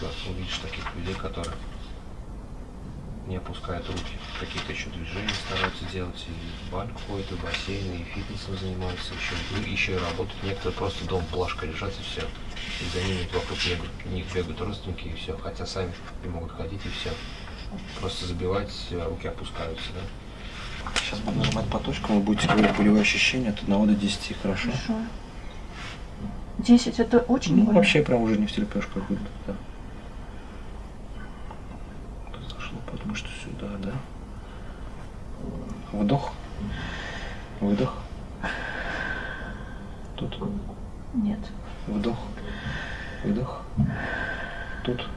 Редко увидишь таких людей, которые не опускают руки. Какие-то еще движения стараются делать, и банк ходит, и бассейн, и фитнесом занимаются, еще, и еще и работают. Некоторые просто дома плашка лежат, и все. И за ними вокруг бегают, них бегают родственники, и все. Хотя сами не могут ходить, и все. Просто забивать, руки опускаются, да. Сейчас буду нажимать по точкам, вы будете говорить болевые ощущения от 1 до 10, хорошо? Хорошо. 10 это очень Ну, больно. вообще прям уже не в терпешку как будто, да. Тут зашло, потому что сюда, да? Вдох. Выдох. Тут. Нет. Вдох. Выдох. Тут.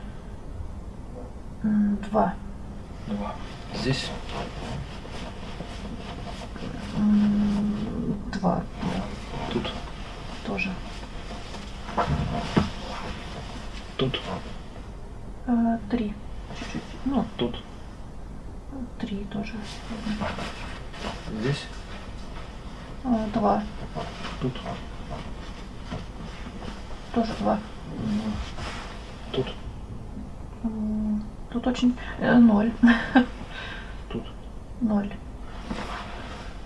Два. Два. Здесь. Два. Тут. Тоже. Тут. Э, Три. Чуть-чуть. Ну, Тут. Тоже. Здесь. Э, Два. Тут. Тоже два. Тут. Тут очень... э, Ноль. Тут. Ноль.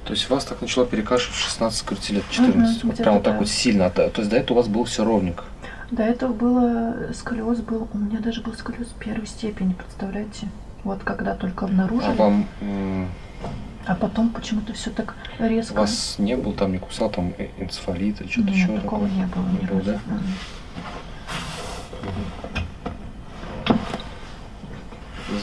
То есть вас так начало перекашивать в 16, говорите, лет 14. Мгм, вот прям вот так да. вот сильно. То то есть до этого у вас было все ровненько. До этого было сколиоз был, у меня даже был сколиоз первой степени, представляете? Вот когда только А обнаружили, вам м, а потом почему-то все так резко. вас не был там, не кусал там э- энцефалит или что-то еще? такого такое? не было. Не было, да?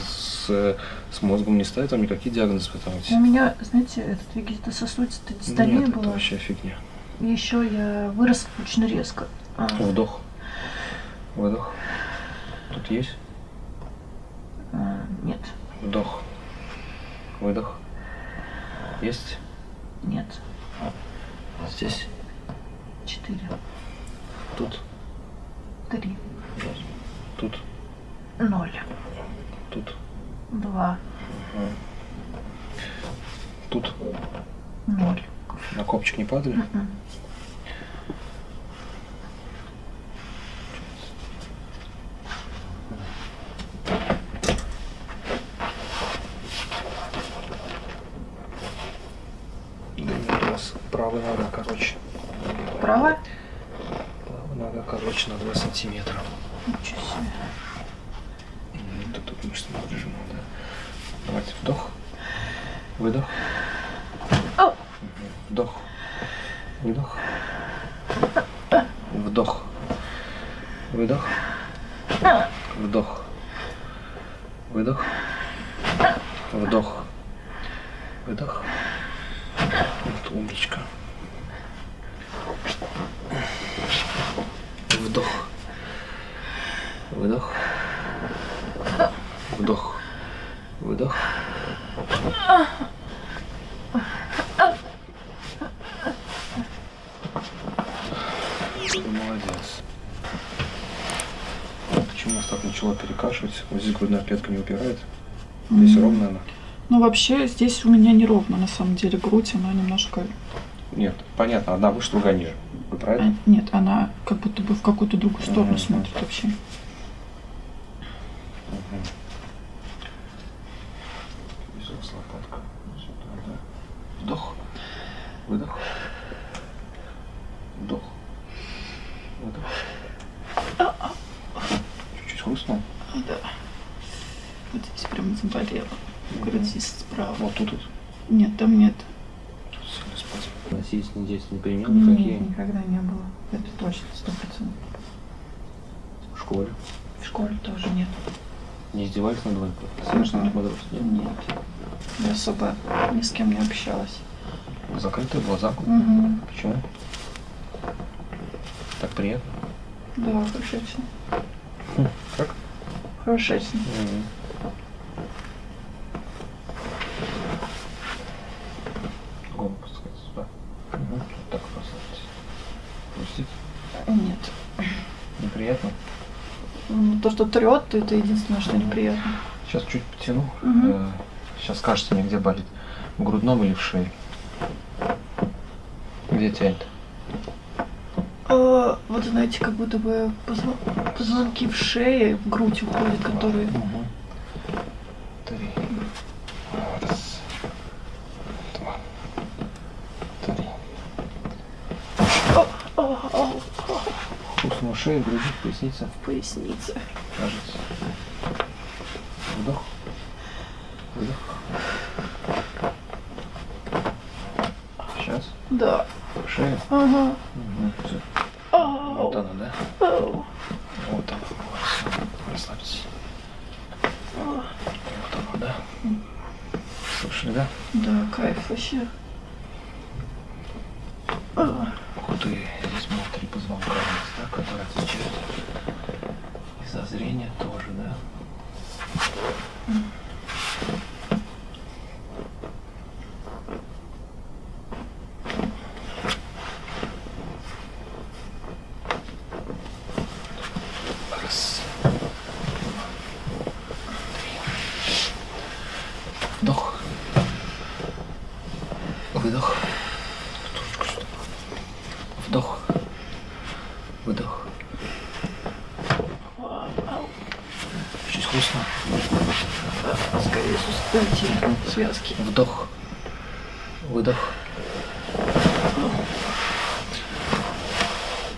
С, э, с мозгом не ставят вам никакие диагнозы пытаетесь? У меня, знаете, этот вегетососудистая дистония Нет, это была. вообще фигня. И еще я выросла очень резко. А, Вдох. Выдох. Тут есть? А, нет, Вдох. Выдох. Есть? нет, Здесь? четыре, Тут? три, Тут? ноль, Тут? два, Тут? ноль. На копчик не падали? Мгм. Да нет, у вас правая нога короче. Правая? Правая нога короче на 2 сантиметра. Ничего себе. М, Тут, тут мышцы напряжены, да. Давайте вдох. Выдох. Ау. Вдох. Выдох. Вдох. Выдох. Вдох. Выдох. Вдох. Выдох. Вот умничка. Вдох. Выдох. Вдох. Выдох. Ты молодец. Почему вас так начало перекашивать? Вот здесь грудная клетка не упирает. Здесь М. ровно она. Ну, вообще, здесь у меня неровно, на самом деле, грудь, она немножко... Нет, понятно, одна выше, другая ниже. Вы а, правильно? Нет, она как будто бы в какую-то другую сторону Мгм. смотрит вообще. Мгм. Здесь лопатка. Сюда, да. Вдох. Выдох. Вдох. Выдох. Чуть-чуть хрустнул. Да. Вот здесь прям заболело. Грудь справа. Вот тут вот. Нет, там нет. Тут сильный спазм. Насильственные действия не применял Нет, никакие никогда не было. Это точно, сто процентов. в школе? В школе тоже нет. Издевались над вами? Совершенно подростки? Нет? Я особо ни с кем не общалась. Закрытые глаза. Угу. Почему? Так приятно. Да, хорошечно. Как? Хорошечно. Голову пускать сюда. Угу. Так расслабьтесь. Пустить. Нет. Неприятно. Ну, То, что трет, это единственное, что неприятно. Сейчас чуть потяну. Мгм. Э, Сейчас скажете мне, где болит. В грудном или в шее? Где тянет? А, вот знаете, как будто бы позвонки в шее, в грудь уходят, которые... Угу. Три. Раз. Два. Три. О, о, о, Хрустнула шея, грудь, поясница. в пояснице. Кажется. Вдох. Выдох. Сейчас. Да. Шея. Ага. Угу. Все. Ау, Вот она, да? ау. Вот она. Всё. Расслабьтесь. Вот она, да? Слышали, да? Да, кайф вообще. А, Ух ты, здесь было три позвонка есть, да, которые отвечают. И за зрение тоже, да? Раз. два, три. Вдох. Выдох. Ручку сюда. Вдох. Выдох. ау, ау. Чуть хрустно. Скорее суставите связки. Вдох. Выдох.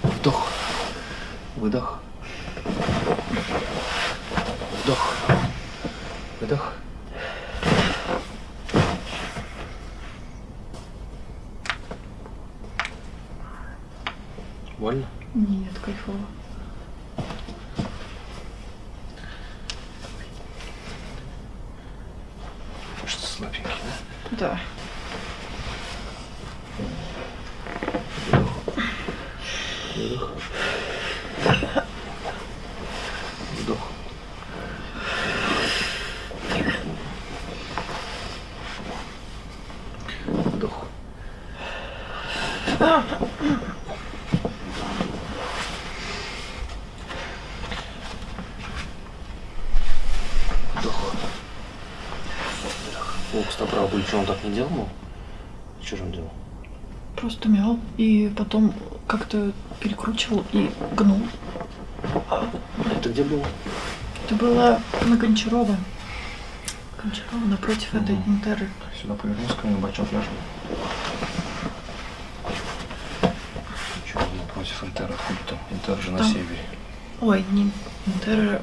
Вдох. Выдох. Вдох. Выдох. Больно? Нет, кайфово. Что слабенький, да? Да. Делал? ну? Что же он делал? Просто мял и потом как-то перекручивал и гнул. А, Это где было? Это было на Гончарова. Гончарова напротив этой Мгм. Интеры. Сюда повернулся, ко мне бачок ляжет. Он напротив Интера? Откуда там? Интер же на Там. севере. Ой, не Интера,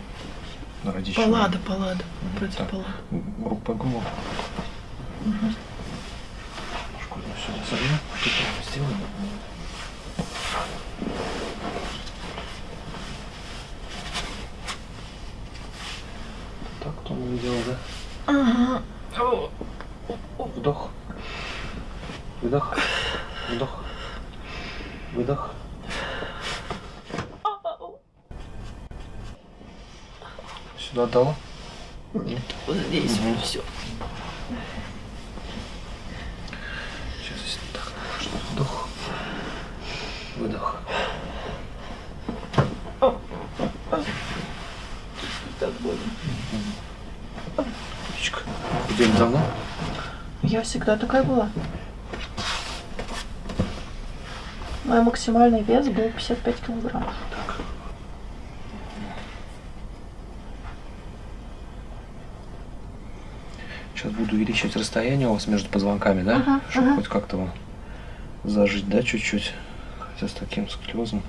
На Радищево. Паллада, Паллада. Мгм, Против так. Паллады. Рук по голову. それが結婚しても Худели давно? Я всегда такая была. Мой максимальный вес был 55 килограмм. Так. Сейчас буду увеличивать расстояние у вас между позвонками, да? Ага, Чтобы ага. хоть как-то вам зажить, да, чуть-чуть. Хотя с таким склезом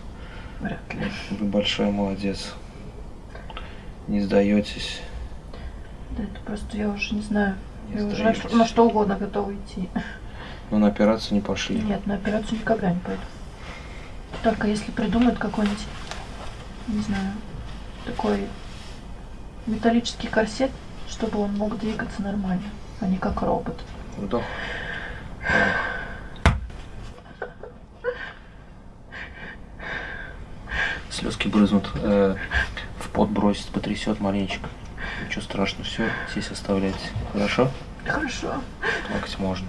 Вряд ли. вы большой молодец. Не сдаетесь. Да это просто я уже не знаю. Не я уже на, на что угодно готова идти. Но на операцию не пошли. Нет, на операцию никогда не пойду. Только если придумают какой-нибудь, не знаю, такой металлический корсет, чтобы он мог двигаться нормально, а не как робот. Вдох. Слезки брызнут. э, в пот бросит, потрясет маленечко. Ничего страшного, все здесь оставляйте. Хорошо? Хорошо. Плакать можно.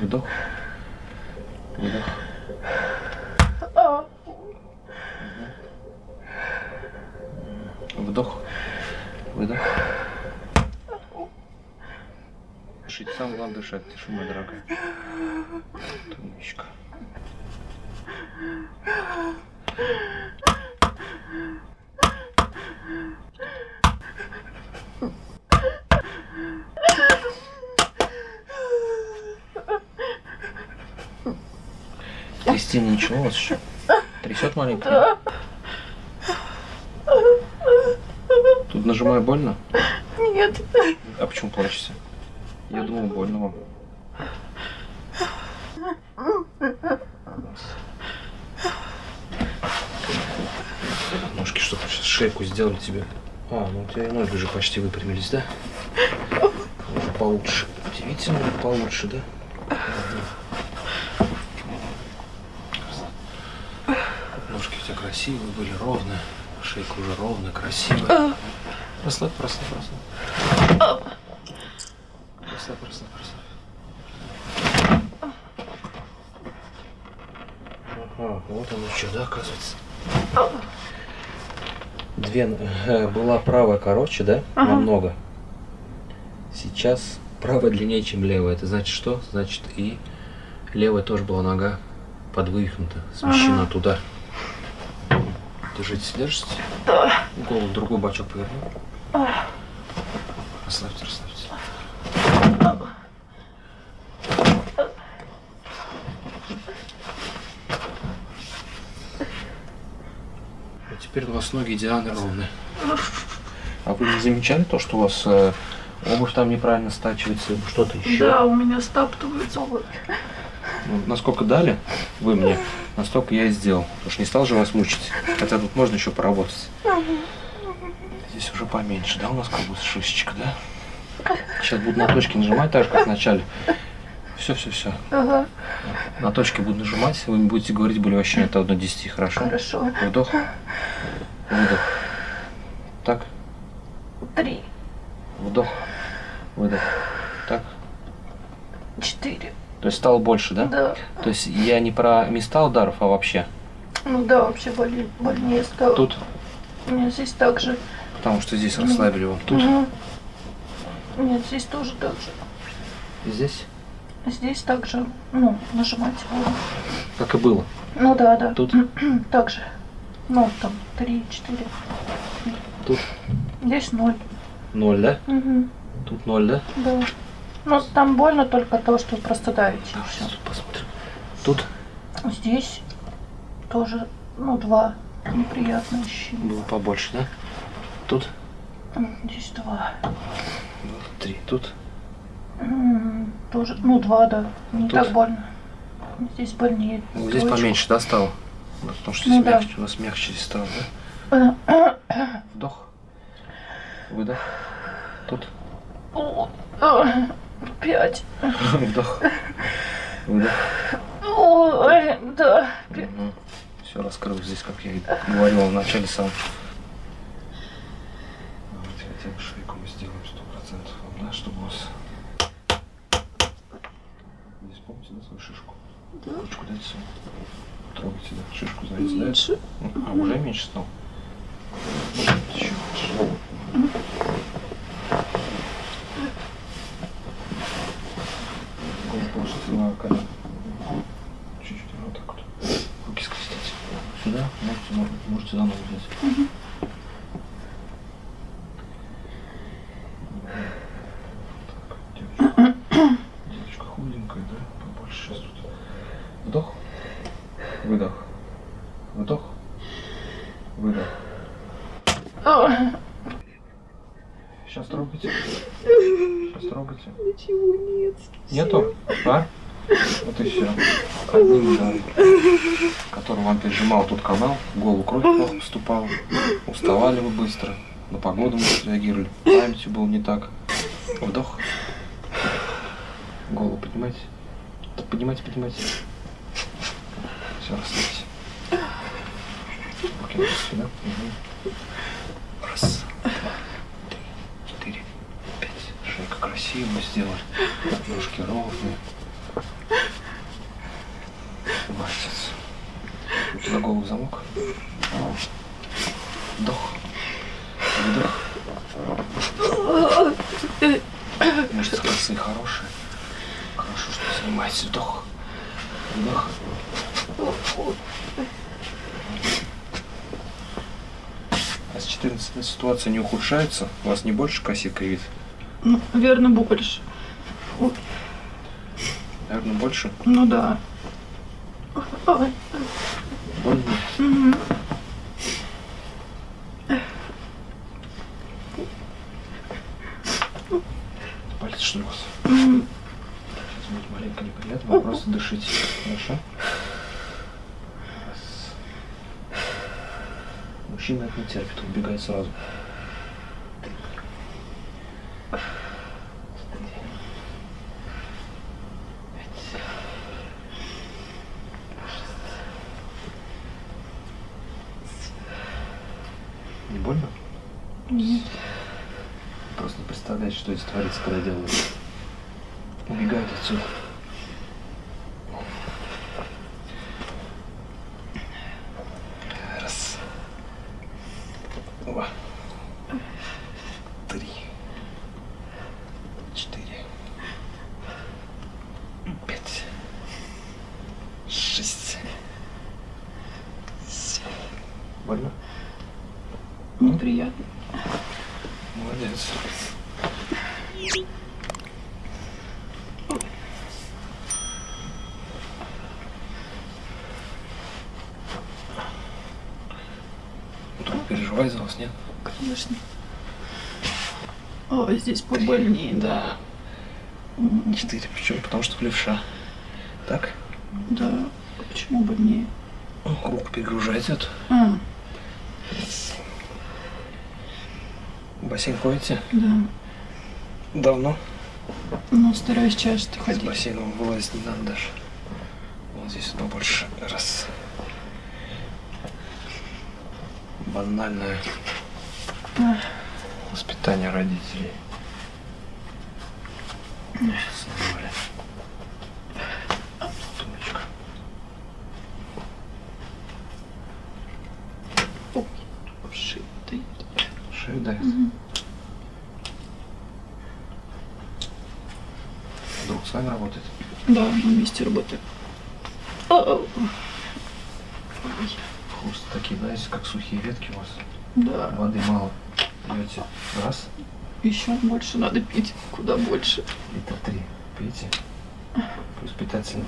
Вдох. Выдох. А, Вдох. Выдох. Дышите, самое главное дышать. дыши, моя дорогая. Ты умничка. Кристина, ничего у вас еще? Трясет маленько? Тут нажимаю больно? Нет. А почему плачете? Я думал, больно вам. Ножки, чтобы сейчас шейку сделали тебе. А, ну у тебя и ноги уже почти выпрямились, да? Уже получше. Удивительно, получше, да? Ножки у тебя красивые были, ровные. Шейка уже ровная, красивая. Расслабь, расслабь, расслабь. Расслабь, расслабь, расслабь. Ага, вот оно что, да, оказывается. Две, э, была правая короче, да? Ага. Намного. Сейчас правая длиннее, чем левая. Это значит что? Значит и левая тоже была нога подвывихнута, смещена туда. Держитесь, держитесь. Да. Голову другой бачок поверну. Теперь у вас ноги идеально ровные. А вы не замечали то, что у вас э, обувь там неправильно стачивается, что-то еще? Да, у меня стаптываются вот. Ну, насколько дали вы мне, настолько я и сделал. Потому что не стал же вас мучить. Хотя тут можно еще поработать. Здесь уже поменьше, да, у нас как будто шишечка, да? Сейчас буду на точки нажимать, так же, как в начале. Все, все, все. Ага, На точке буду нажимать, вы мне будете говорить более вообще от 1 до 10, хорошо? хорошо. Вдох. Выдох. Так. Три, Вдох. Выдох. Так. четыре. То есть стало больше, да? Да. То есть я не про места ударов, а вообще. Ну да, вообще боли, больнее стало. Тут, У меня здесь так же. потому что здесь расслабили вам. Тут, Мгм. Нет, здесь тоже так же. и здесь, Здесь также, ну, нажимать как и было. Ну да, да. Тут, Так же. Ну, там, три, четыре. тут Здесь ноль. ноль, да? Угу. Тут ноль, да? Да. Ну, там больно только то, что просто давите. Давайте всё. тут посмотрим. Тут Здесь тоже, ну, два неприятные ощущения. было побольше, да? Тут Здесь два. три. Тут Тоже, ну, два, да. Не Тут? так больно. Здесь больнее. здесь Троечку. поменьше, да, стало? Ну, Потому что Ну здесь да. мягче, у нас мягче здесь стало, да? Вдох. Выдох. Тут. Пять. Вдох. Выдох. Ой, да. пять. Все раскрыл здесь, как я и говорил в начале сам. Давайте хотя бы шейку мы сделаем сто процентов, да, чтобы у вас... Здесь помните, да, свою шишку? Да. Ручку дайте свою. Трогайте, да, шишку, знаете, да? Меньше. А уже меньше стал? Еще лучше. Голову положите на колено. Чуть-чуть, вот так вот. Руки скрестите. Сюда? Можете, мо- можете заново взять. Так, девочка. Девочка худенькая, да? Побольше сейчас тут. Вдох. Выдох. Вдох. Выдох. Сейчас трогайте. Сейчас трогайте. Ничего нет. Нету? А? Вот и все. Одним ударом. Который вам пережимал тут канал, голову кровь плохо поступала. Уставали вы быстро, на погоду мы реагировали. Памятью было не так. Вдох. Голову поднимайте. Поднимайте, поднимайте. Все, расслабьте. Руки сюда. Мгм. Раз, два, три, четыре, пять. Шейка красивую сделали. Ножки ровные. Молодец. На голову замок. Вдох. Выдох. Мышцы косые хорошие. Поднимайте вдох. Вдох. А с 14 ситуация не ухудшается? У вас не больше косит ковид? Ну, наверное, больше. Наверное, больше? Ну да. Ой. Больно? Мгм. Пальцы что у вас? Сейчас будет маленько неприятно, вы просто дышите. Хорошо? Мужчина это не терпит, убегает сразу. Не больно? Нет. Просто представляете, что здесь творится, когда делают. Убегают отсюда. Раз. Два. Три. Четыре. Пять. Шесть. Семь. Больно? Неприятно. Молодец. Друг переживай за вас, нет? Конечно. О, здесь побольнее, да. М, Четыре. Почему? Потому что левша. Так? Да. Почему больнее? Руку перегружайте. Вот. А, бассейн ходите? да. Давно? Ну, стараюсь часто С ходить. бассейном вылазить не надо даже. Вот здесь побольше. Раз. Банальное Ах, воспитание родителей. Сломали. Тумочка. ой, шея стоит. Шею дает. Мгм. Друг с вами работает? Да, на месте. Ой, Хруст такие, знаете, как сухие ветки у вас. Да, Воды мало. Пьете. Раз. еще больше надо пить, куда больше. Литр три. Пейте. Плюс питательный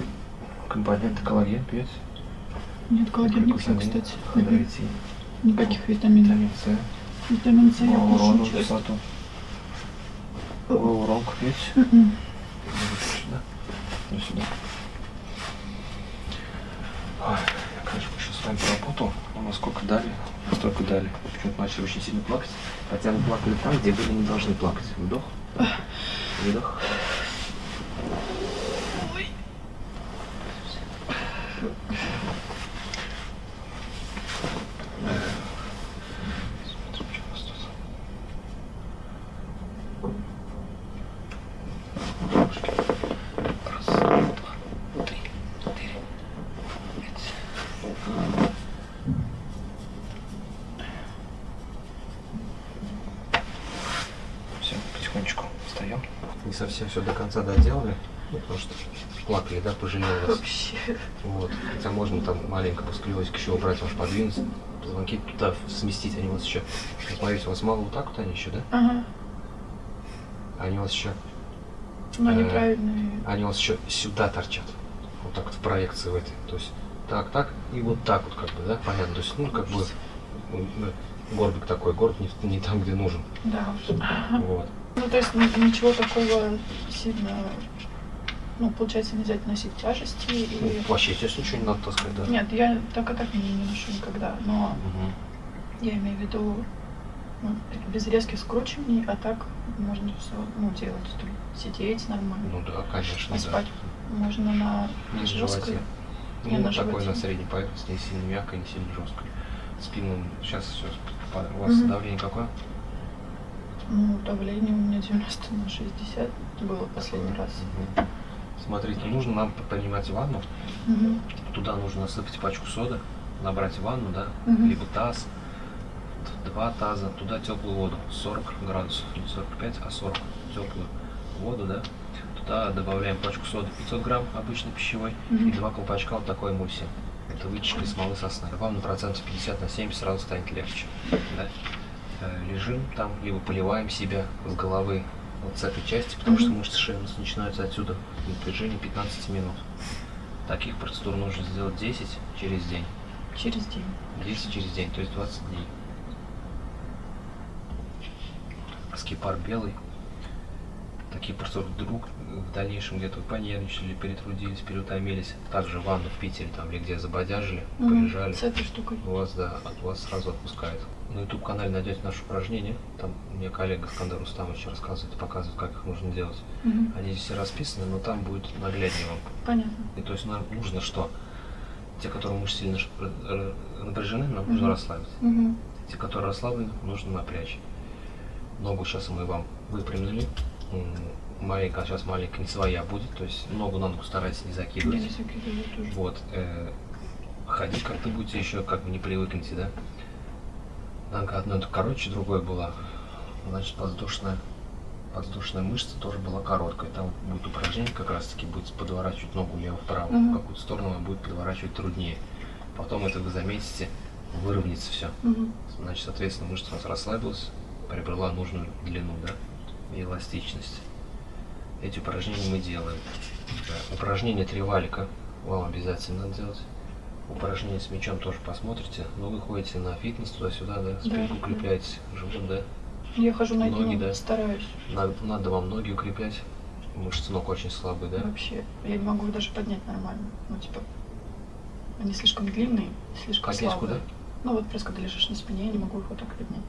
компонент коллаген пьете. Нет, коллаген не пью, кстати. Хондроитин, Никаких витаминов. витамин С, Витамин С я кушаю часто. Гиалуронку пьете. Вот сюда. Ну я, конечно, сейчас с вами поработал, но насколько дали, настолько дали. Почему-то начали очень сильно плакать. Хотя вы плакали там, где были не должны плакать. Вдох. Выдох. Смотрим, что у нас тут. Ножки. Раз, два, три, четыре, пять. Все, потихонечку встаем. Не совсем все до конца доделали, ну, потому что плакали, да, пожалел вас. Вообще. Вот. Хотя можно там маленько сколиозике еще убрать, ваш подвинуть, позвонки туда сместить, они у вас еще. Смотрите, у вас мало вот так вот они еще, да? Ага. Они у вас еще, Но Э, неправильные. они у вас еще сюда торчат. Вот так вот в проекции в этой. То есть так, так и вот так вот как бы, да? Понятно. То есть, ну, как бы горбик такой, горб не, не там, где нужен. Да. Вот. Ну, то есть ни- ничего такого сильно... Ну, получается, нельзя носить тяжести Ну, и... вообще, здесь ничего не надо таскать, да? Нет, я так и так не, не ношу никогда, но Мгм. я имею в виду ну, без резких скручиваний, а так можно все ну, делать, сидеть нормально, Ну да, конечно, а да. спать можно на Не жесткой. Не Ну, на такой животе. на средней поверхности, не сильно мягкой, не сильно жесткой. Спину сейчас все. У вас Мгм. давление какое? Ну, давление у меня 90 на 60 было последний раз. Смотрите, нужно нам принимать ванну. Мгм. Туда нужно насыпать пачку соды, набрать ванну, да, Мгм. либо таз, два таза, туда теплую воду, 40 градусов, не 45, а 40 теплую воду, да, Туда добавляем пачку соды 500 грамм обычной пищевой Мгм. и два колпачка вот такой эмульсии. Это вытяжка из смолы сосны. Вам на процентов 50 на 70 сразу станет легче. Да? Лежим там, либо поливаем себя с головы вот с этой части, потому что Мгм. мышцы шеи у нас начинаются отсюда. Напряжение 15 минут. Таких процедур нужно сделать 10 через день. Через день. 10 через день, то есть 20 дней. Скипар белый. Такие процедуры вдруг в дальнейшем где-то понервничали, перетрудились, переутомились. Также ванну в Питере там или где забодяжили, Мгм. полежали. С этой штукой. У вас, да, от вас сразу отпускает. На YouTube канале найдете наши упражнения. Там мне коллега Скандер Рустамович рассказывает, показывает, как их нужно делать. Мгм. Они здесь все расписаны, но там будет нагляднее вам. Понятно. И то есть нам нужно что? Те, которые мышцы сильно напряжены, нам нужно Мгм. расслабить. Мгм. Те, которые расслаблены, нужно напрячь. Ногу сейчас мы вам выпрямили. Маленькая, сейчас маленькая не своя будет, то есть ногу на ногу старайтесь не Я закидывать. выкидываю тоже. Вот. э, ходить как-то будете еще как бы не привыкнете, да? Нога одной короче, другой была. Значит, воздушная, воздушная мышца тоже была короткая. Там будет упражнение, как раз таки будет подворачивать ногу лево-вправо. Мгм. В какую-то сторону она будет подворачивать труднее. Потом это вы заметите, выровняется все. Мгм. Значит, соответственно, мышца у нас расслабилась, приобрела нужную длину, да, и эластичность. Эти упражнения мы делаем. Упражнение три валика вам обязательно надо делать. Упражнение с мячом тоже посмотрите. Но вы ходите на фитнес туда-сюда, да, спинку да. укрепляете, живот, да. Я хожу на Ноги, да. стараюсь. Надо, надо вам ноги укреплять. Мышцы ног очень слабые, да. Вообще. Я не могу их даже поднять нормально. Ну, типа, они слишком длинные, слишком Копейку, слабые. да? Ну, вот просто когда лежишь на спине, я не могу их вот так поднять.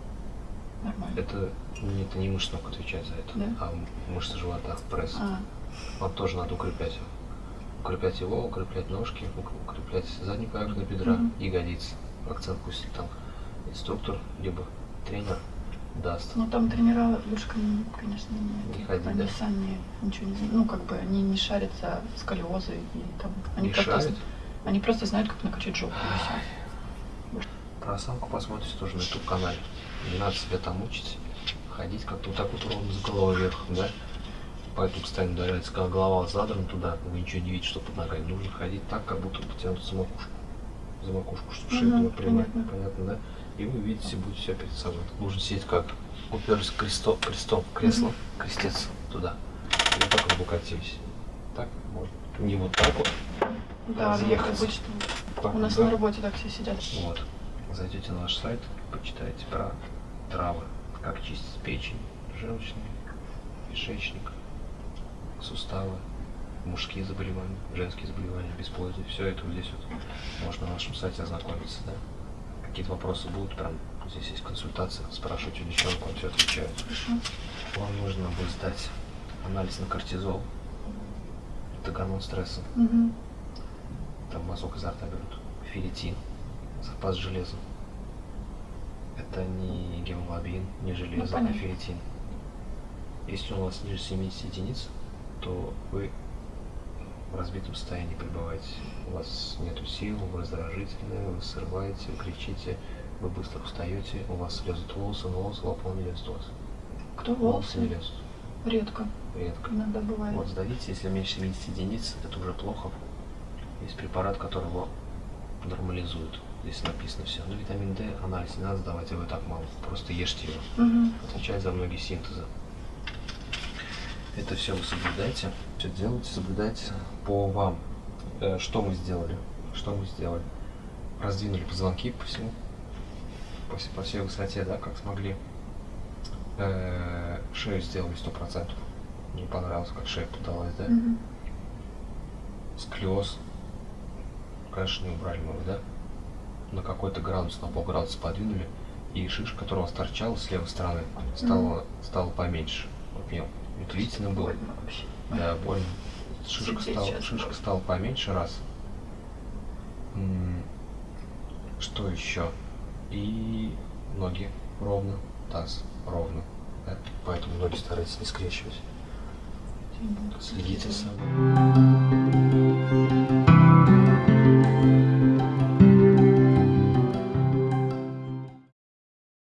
Это, не- это не мышцы ног отвечает за это, Да? а мышцы живота, пресс. А, Вам тоже надо укреплять его. Укреплять его, укреплять ножки, ук- укреплять заднюю поверхность бедра, Мгм. ягодицы. Акцент пусть там инструктор, либо тренер даст. ну там тренера лучше, кон- конечно, не, Не ходить, они да? сами ничего не знают. Ну, как бы они не шарят за сколиозы и там. Они Не просто, шарит. Они просто знают, как накачать жопу. и. Про осанку посмотрите тоже на YouTube канале. Не надо себя там мучить. Ходить как-то вот так вот ровно с головой вверх, да? Поэтому постоянно ударяется, когда голова задрана туда, вы ничего не видите, что под ногами. Нужно ходить так, как будто потянуться за макушку. За макушку, чтобы шея была прямая. понятно. Понятно, да? И вы видите, будете все перед собой. Нужно сидеть как уперлись крестом, крестом в кресло, Мгм. крестец туда. И вот так вот укатились. Так можно. Не вот так вот. Да, я Разъехаться. обычно. так У нас да. на работе так все сидят. Вот. Зайдете на наш сайт, почитайте про травы, как чистить печень, желчный, кишечник, суставы, мужские заболевания, женские заболевания, бесплодие. Все это вот здесь вот можно на нашем сайте ознакомиться, да. Какие-то вопросы будут, прям здесь есть консультация, спрашивайте у девчонок, он все отвечает. Хорошо. Вам нужно будет сдать анализ на кортизол, это гормон стресса, Мгм. там мазок изо рта берут, ферритин, запас железа. Это не гемоглобин, не железо, а понятно. ферритин. Если у вас ниже 70 единиц, то вы в разбитом состоянии пребываете. У вас нет сил, вы раздражительны, вы срываете, вы кричите, вы быстро устаете, у вас лезут волосы, но волосы лапом не лезут у вас. Кто Волосы не волосы? лезут. Редко. Редко. Иногда бывает. Вот сдавите, если меньше 70 единиц, это уже плохо. Есть препарат, который его нормализует. Здесь написано все. Но витамин D анализ не надо сдавать, его так мало. Просто ешьте его. Мгм. Отвечает за многие синтезы. Это все вы соблюдайте. Все делайте, соблюдайте по вам. Э, Что мы сделали? Что мы сделали? Раздвинули позвонки по всему, по, по всей высоте, да, как смогли. Э, Шею сделали сто процентов. Не понравилось, как шея подалась, да? Мгм. Сколиоз, конечно, не убрали мы его, да? На какой-то градус, на полградуса подвинули, и шишка, которая у вас торчала с левой стороны, стала, стала поменьше. Объем. Длительным был. Больно вообще. Да, больно. Шишка сейчас шишка стала поменьше раз. М, Что еще? И ноги ровно, таз ровно. да? Поэтому ноги старайтесь не скрещивать. Следите за собой.